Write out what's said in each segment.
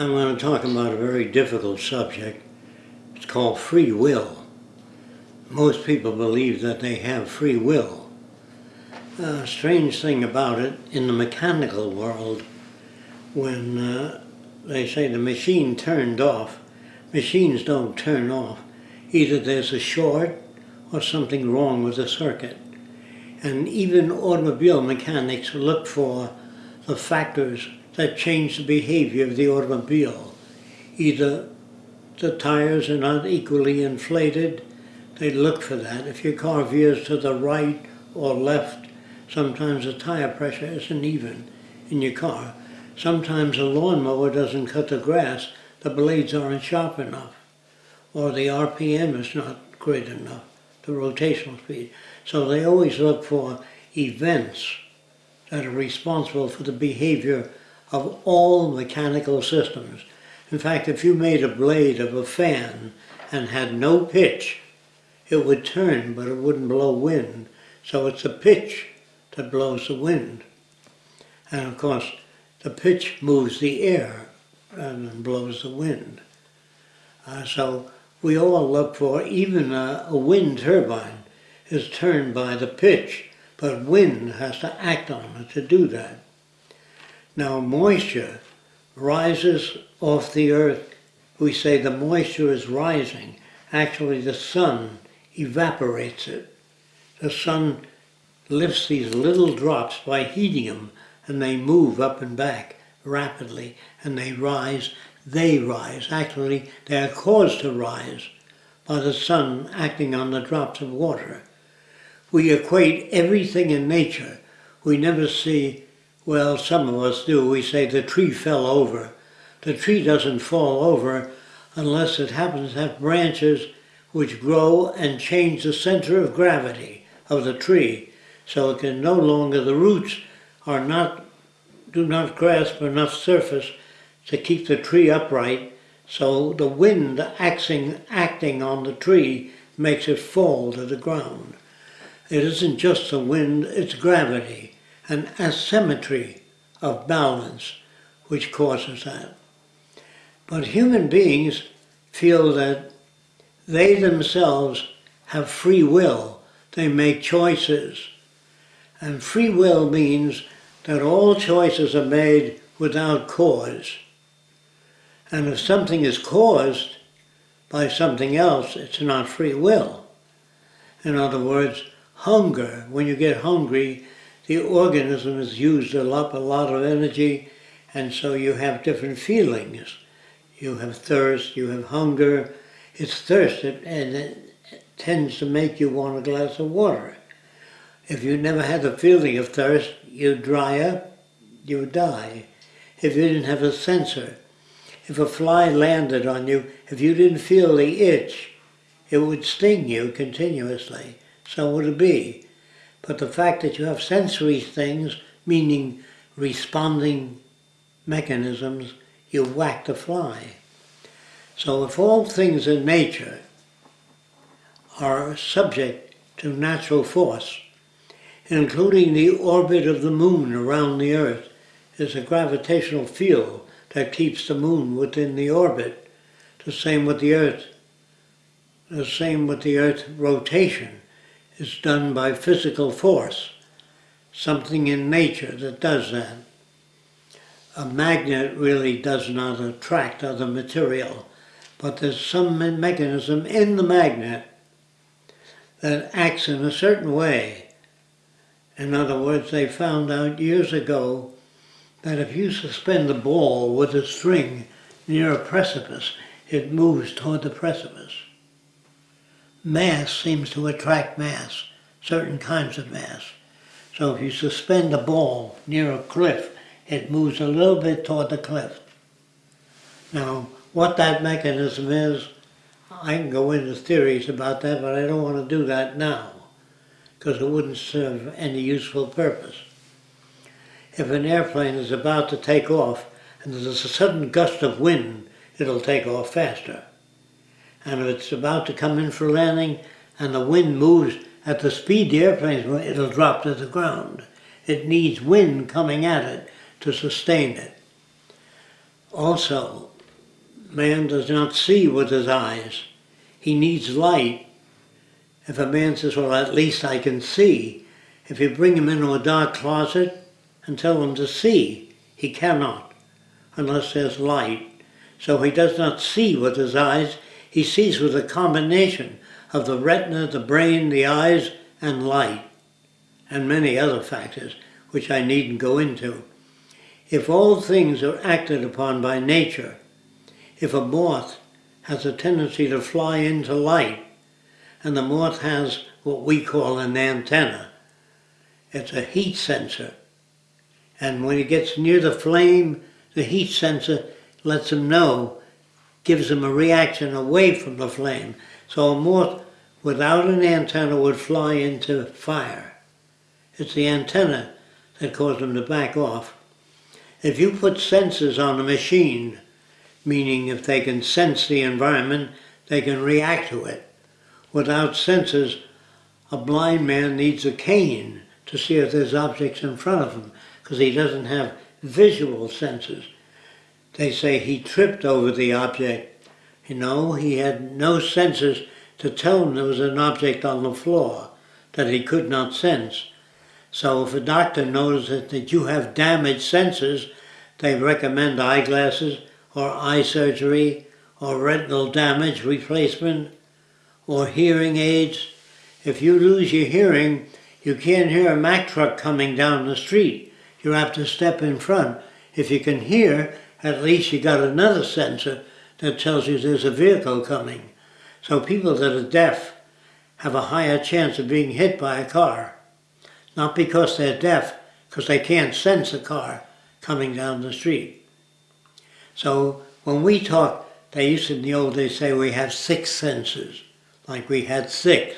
I'm going to talk about a very difficult subject. It's called free will. Most people believe that they have free will. A strange thing about it, in the mechanical world, when uh, they say the machine turned off, machines don't turn off. Either there's a short or something wrong with the circuit. And even automobile mechanics look for the factors that change the behavior of the automobile. Either the tires are not equally inflated, they look for that. If your car veers to the right or left, sometimes the tire pressure isn't even in your car. Sometimes a lawnmower doesn't cut the grass, the blades aren't sharp enough, or the RPM is not great enough, the rotational speed. So they always look for events that are responsible for the behavior of all mechanical systems. In fact, if you made a blade of a fan and had no pitch, it would turn, but it wouldn't blow wind. So it's the pitch that blows the wind. And of course, the pitch moves the air and blows the wind. Uh, so we all look for, even a, a wind turbine is turned by the pitch, but wind has to act on it to do that. Now moisture rises off the earth. We say the moisture is rising. Actually the sun evaporates it. The sun lifts these little drops by heating them and they move up and back rapidly and they rise. They rise. Actually they are caused to rise by the sun acting on the drops of water. We equate everything in nature. We never see well, some of us do. We say the tree fell over. The tree doesn't fall over unless it happens to have branches which grow and change the center of gravity of the tree. So it can no longer, the roots are not, do not grasp enough surface to keep the tree upright. So the wind acting, acting on the tree makes it fall to the ground. It isn't just the wind, it's gravity an asymmetry of balance which causes that. But human beings feel that they themselves have free will. They make choices. And free will means that all choices are made without cause. And if something is caused by something else, it's not free will. In other words, hunger, when you get hungry, the organism has used up a lot of energy and so you have different feelings. You have thirst, you have hunger. It's thirst and it tends to make you want a glass of water. If you never had the feeling of thirst, you dry up, you die. If you didn't have a sensor, if a fly landed on you, if you didn't feel the itch, it would sting you continuously. So would it be. But the fact that you have sensory things, meaning responding mechanisms, you whack the fly. So if all things in nature are subject to natural force, including the orbit of the moon around the earth, is a gravitational field that keeps the moon within the orbit. The same with the earth. The same with the earth rotation is done by physical force, something in nature that does that. A magnet really does not attract other material, but there's some mechanism in the magnet that acts in a certain way. In other words, they found out years ago that if you suspend a ball with a string near a precipice, it moves toward the precipice mass seems to attract mass, certain kinds of mass. So if you suspend a ball near a cliff, it moves a little bit toward the cliff. Now, what that mechanism is, I can go into theories about that, but I don't want to do that now, because it wouldn't serve any useful purpose. If an airplane is about to take off, and there's a sudden gust of wind, it'll take off faster and if it's about to come in for landing and the wind moves at the speed the airplane's going, it'll drop to the ground. It needs wind coming at it to sustain it. Also, man does not see with his eyes. He needs light. If a man says, well, at least I can see, if you bring him into a dark closet and tell him to see, he cannot, unless there's light. So he does not see with his eyes, he sees with a combination of the retina, the brain, the eyes, and light, and many other factors, which I needn't go into. If all things are acted upon by nature, if a moth has a tendency to fly into light, and the moth has what we call an antenna, it's a heat sensor. And when it gets near the flame, the heat sensor lets him know, gives them a reaction away from the flame. So a moth without an antenna would fly into fire. It's the antenna that causes them to back off. If you put sensors on a machine, meaning if they can sense the environment, they can react to it. Without sensors, a blind man needs a cane to see if there's objects in front of him because he doesn't have visual senses. They say he tripped over the object. You know, he had no senses to tell him there was an object on the floor that he could not sense. So if a doctor notices that you have damaged senses, they recommend eyeglasses or eye surgery or retinal damage replacement or hearing aids. If you lose your hearing, you can't hear a Mack truck coming down the street. You have to step in front. If you can hear, at least you got another sensor that tells you there's a vehicle coming. So people that are deaf have a higher chance of being hit by a car. Not because they're deaf, because they can't sense a car coming down the street. So when we talk, they used to in the old days say we have six senses, like we had six.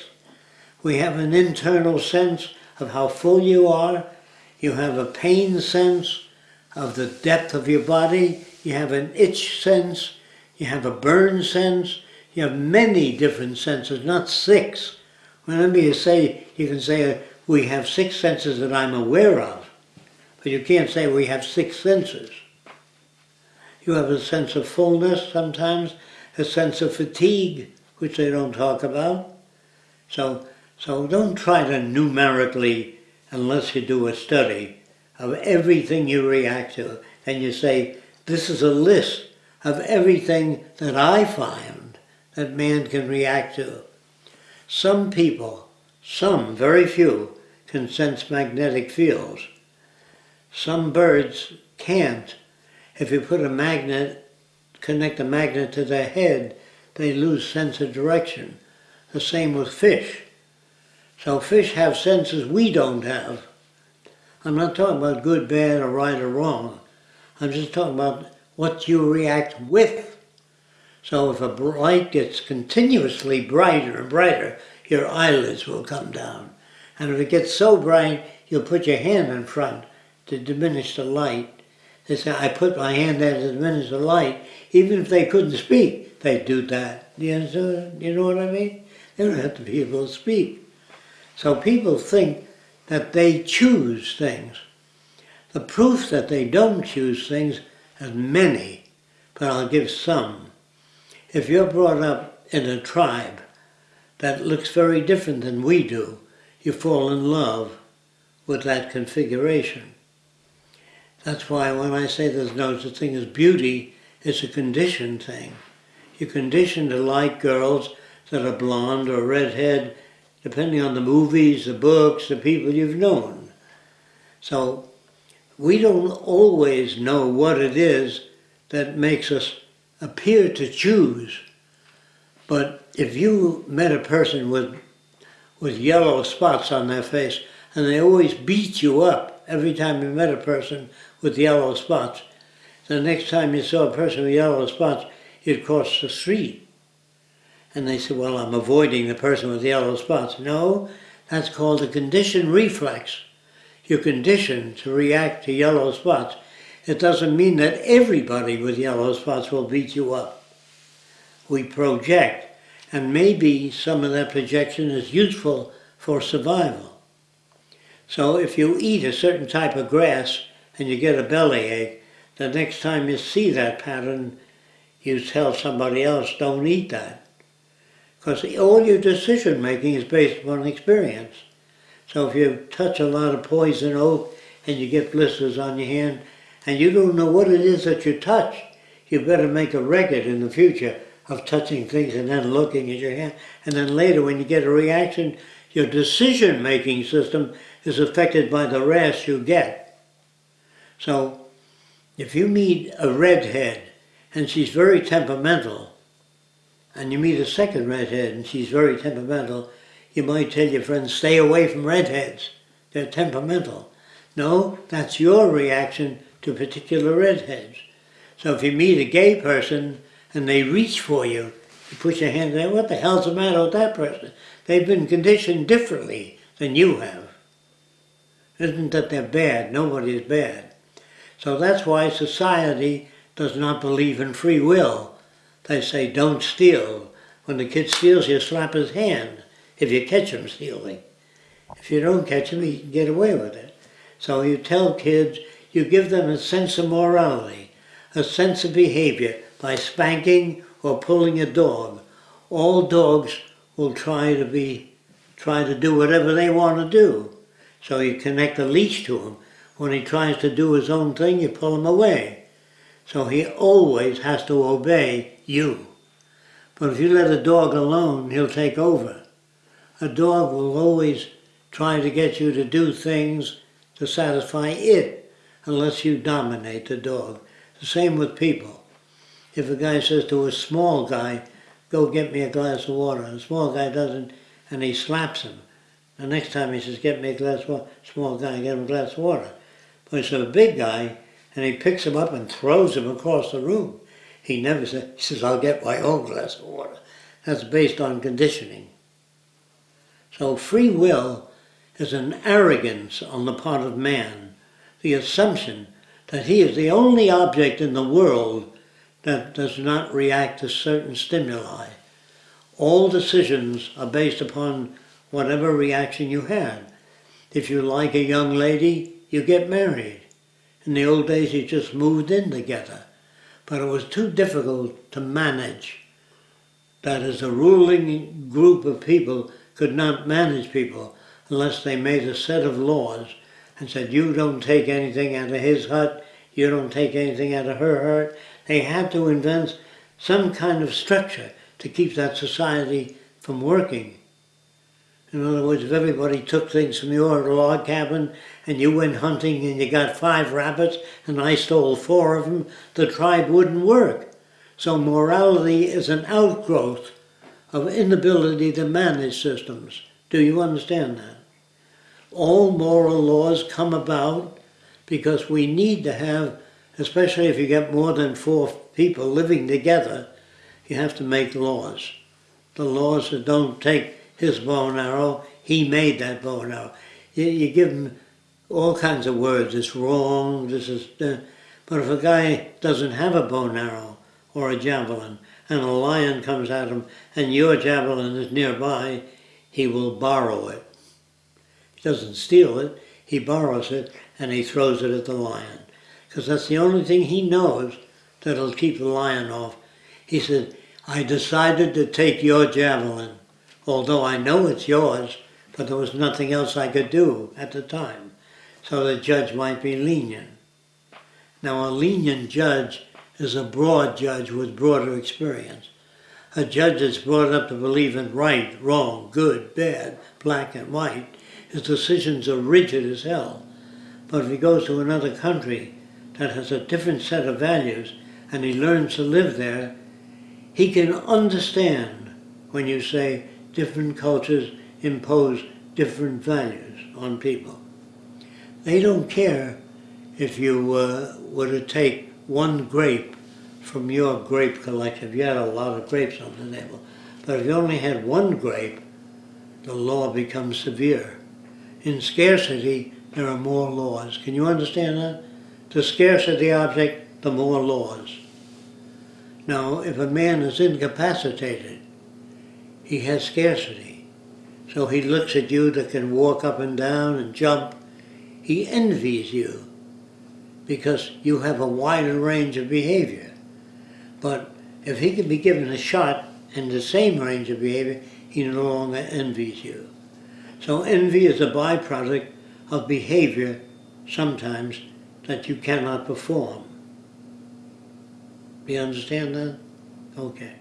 We have an internal sense of how full you are. You have a pain sense of the depth of your body. You have an itch sense. You have a burn sense. You have many different senses, not six. Whenever you say, you can say, uh, we have six senses that I'm aware of, but you can't say we have six senses. You have a sense of fullness sometimes, a sense of fatigue, which they don't talk about. So, so don't try to numerically, unless you do a study, of everything you react to. And you say, this is a list of everything that I find that man can react to. Some people, some, very few, can sense magnetic fields. Some birds can't. If you put a magnet, connect a magnet to their head, they lose sense of direction. The same with fish. So fish have senses we don't have. I'm not talking about good, bad, or right or wrong. I'm just talking about what you react with. So if a light gets continuously brighter and brighter, your eyelids will come down. And if it gets so bright, you'll put your hand in front to diminish the light. They say, I put my hand there to diminish the light. Even if they couldn't speak, they'd do that. You, know, what I mean? They don't have to be able to speak. So people think that they choose things. The proof that they don't choose things is many, but I'll give some. If you're brought up in a tribe that looks very different than we do, you fall in love with that configuration. That's why when I say there's no such thing as beauty, it's a conditioned thing. You're conditioned to like girls that are blonde or redhead, depending on the movies, the books, the people you've known. So we don't always know what it is that makes us appear to choose. But if you met a person with, with yellow spots on their face, and they always beat you up every time you met a person with yellow spots, the next time you saw a person with yellow spots, you'd cross the street. And they said, well, I'm avoiding the person with yellow spots. No, that's called a conditioned reflex. You're conditioned to react to yellow spots. It doesn't mean that everybody with yellow spots will beat you up. We project, and maybe some of that projection is useful for survival. So if you eat a certain type of grass and you get a bellyache, the next time you see that pattern, you tell somebody else, don't eat that. Because all your decision making is based upon experience. So if you touch a lot of poison oak and you get blisters on your hand and you don't know what it is that you touch, you better make a record in the future of touching things and then looking at your hand. And then later when you get a reaction, your decision making system is affected by the rash you get. So if you meet a redhead and she's very temperamental, and you meet a second redhead and she's very temperamental, you might tell your friends, stay away from redheads. They're temperamental. No, that's your reaction to particular redheads. So if you meet a gay person and they reach for you, you put your hand there, what the hell's the matter with that person? They've been conditioned differently than you have. Isn't that they're bad? Nobody is bad. So that's why society does not believe in free will. They say, don't steal. When the kid steals, you slap his hand if you catch him stealing. If you don't catch him, he can get away with it. So you tell kids, you give them a sense of morality, a sense of behavior by spanking or pulling a dog. All dogs will try to be, try to do whatever they want to do. So you connect a leash to him. When he tries to do his own thing, you pull him away. So he always has to obey you. But if you let a dog alone, he'll take over. A dog will always try to get you to do things to satisfy it unless you dominate the dog. The same with people. If a guy says to a small guy, go get me a glass of water, and the small guy doesn't, and he slaps him. The next time he says, get me a glass of water, small guy, get him a glass of water. But it's a big guy, and he picks him up and throws him across the room. He never says, he says, I'll get my own glass of water. That's based on conditioning. So free will is an arrogance on the part of man, the assumption that he is the only object in the world that does not react to certain stimuli. All decisions are based upon whatever reaction you had. If you like a young lady, you get married. In the old days, you just moved in together. But it was too difficult to manage. That is, a ruling group of people could not manage people unless they made a set of laws and said, you don't take anything out of his hut, you don't take anything out of her hut. They had to invent some kind of structure to keep that society from working. In other words, if everybody took things from your log cabin and you went hunting and you got five rabbits and I stole four of them, the tribe wouldn't work. So morality is an outgrowth of inability to manage systems. Do you understand that? All moral laws come about because we need to have, especially if you get more than four people living together, you have to make laws. The laws that don't take his bow and arrow, he made that bow and arrow. You, you give him all kinds of words, it's wrong, this is... Uh, but if a guy doesn't have a bow and arrow or a javelin, and a lion comes at him, and your javelin is nearby, he will borrow it. He doesn't steal it, he borrows it, and he throws it at the lion. Because that's the only thing he knows that'll keep the lion off. He said, I decided to take your javelin, although I know it's yours, but there was nothing else I could do at the time. So the judge might be lenient. Now a lenient judge is a broad judge with broader experience. A judge that's brought up to believe in right, wrong, good, bad, black and white, his decisions are rigid as hell. But if he goes to another country that has a different set of values and he learns to live there, he can understand when you say different cultures impose different values on people. They don't care if you uh, were to take one grape from your grape collection. If you had a lot of grapes on the table. But if you only had one grape, the law becomes severe. In scarcity, there are more laws. Can you understand that? The scarcer the object, the more laws. Now, if a man is incapacitated, he has scarcity. So he looks at you that can walk up and down and jump. He envies you. because you have a wider range of behavior. But if he can be given a shot in the same range of behavior, he no longer envies you. So envy is a byproduct of behavior sometimes that you cannot perform. Do you understand that? Okay.